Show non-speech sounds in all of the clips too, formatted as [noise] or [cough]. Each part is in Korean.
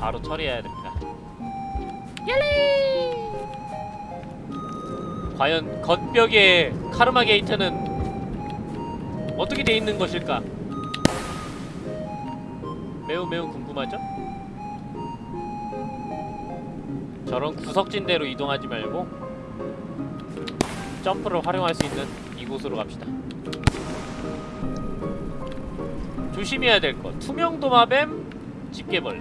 바로 처리해야 됩니다. 얄리! 과연 겉벽의 카르마 게이트는 어떻게 돼 있는 것일까? 매우 매우 궁금하죠? 저런 구석진대로 이동하지 말고 점프를 활용할 수 있는 이곳으로 갑시다. 조심해야 될 것. 투명 도마뱀, 집게벌레.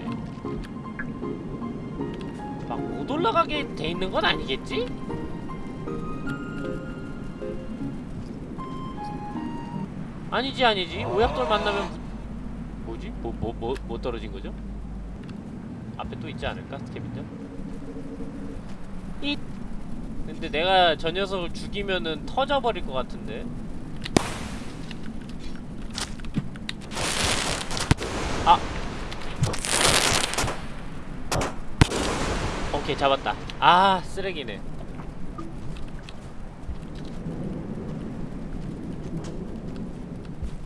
막 못 올라가게 돼 있는 건 아니겠지? 아니지 아니지 오약돌 만나면 뭐지? 뭐 뭐 뭐 뭐 떨어진 거죠? 앞에 또 있지 않을까? 스캐빈저? 이 근데 내가 저 녀석을 죽이면은 터져버릴 것 같은데 아 오케이 잡았다. 아 쓰레기네.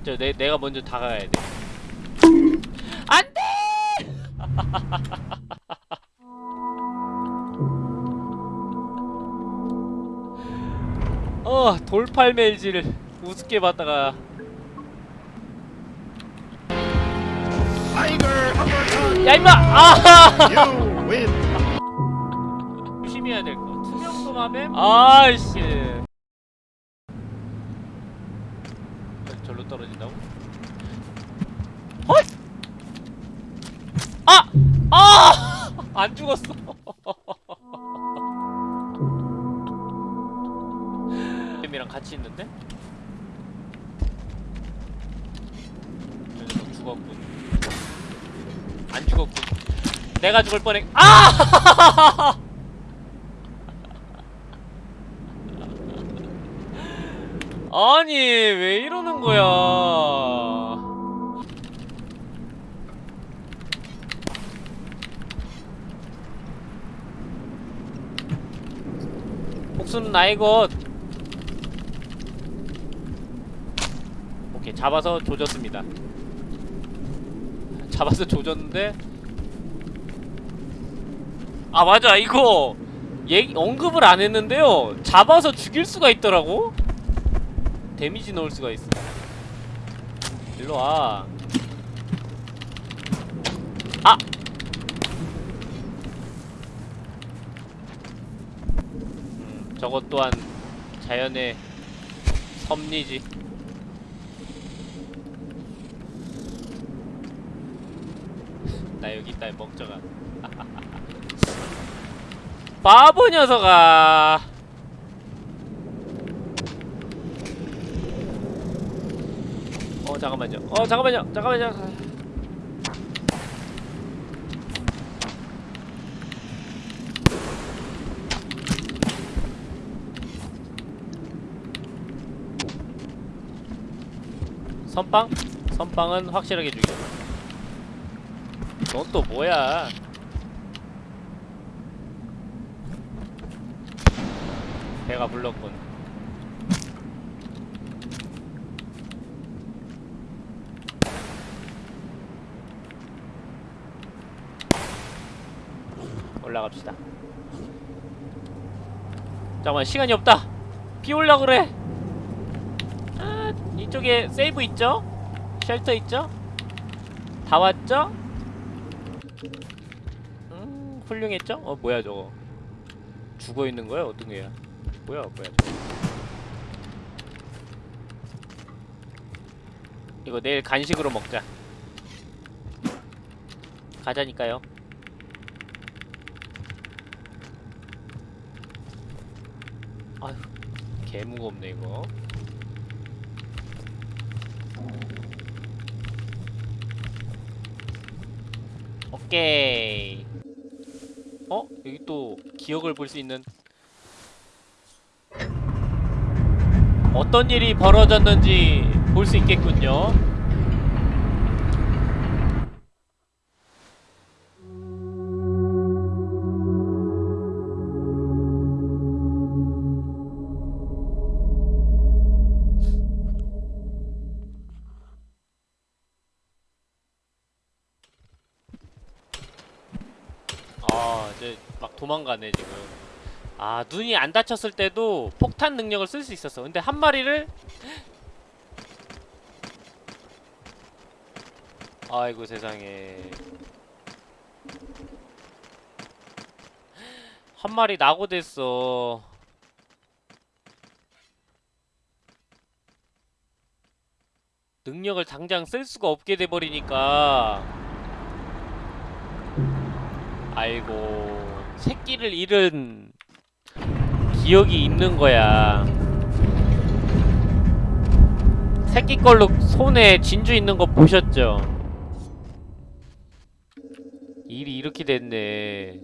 저 내, 내가 먼저 다가가야 돼. 안돼! [laughs] 어 돌팔 멜지를 우습게 봤다가. 야 임마! 아. [laughs] 조심해야 될 거. 투명 도마뱀. 아이씨. 절로 떨어진다고? 헛! 아! 아! [laughs] 안 죽었어. 뱀이랑 같이 있는데? 죽었군. 안 죽었군. 내가 죽을 뻔했. 아! [laughs] 아니 왜 이러는 거야? 복수는 나의 것. 오케이 잡아서 조졌습니다. [laughs] 잡아서 조졌는데 아 맞아 이거 얘기 언급을 안 했는데요 잡아서 죽일 수가 있더라고 데미지 넣을 수가 있어. 일로 와. 아! 음, 저것 또한 자연의 섭리지. 나 여기 있다 이 멍청아 [laughs] 바보 녀석아 어 잠깐만요. 어 잠깐만요. 잠깐만요. 선빵? 선빵은 확실하게 죽여 넌 또 뭐야? 배가 불렀군 올라갑시다 잠깐만 시간이 없다 비 올라 그래 아 이쪽에 세이브 있죠? 쉘터 있죠? 다 왔죠? 음 훌륭했죠? 어 뭐야 저거 죽어 있는 거야? 어떤 게야? 뭐야 뭐야 저거. 이거 내일 간식으로 먹자 가자니까요 아휴. 개 무겁네 이거. 오케이. 어? 여기 또 기억을 볼 수 있는 어떤 일이 벌어졌는지 볼 수 있겠군요 도망가네 지금. 아 눈이 안 다쳤을 때도 폭탄 능력을 쓸 수 있었어. 근데 한 마리를 아이고 세상에. 한 마리 낙오됐어. 능력을 당장 쓸 수가 없게 돼버리니까. 아이고 새끼를 잃은 기억이 있는 거야 새끼 걸로 손에 진주 있는 거 보셨죠? 일이 이렇게 됐네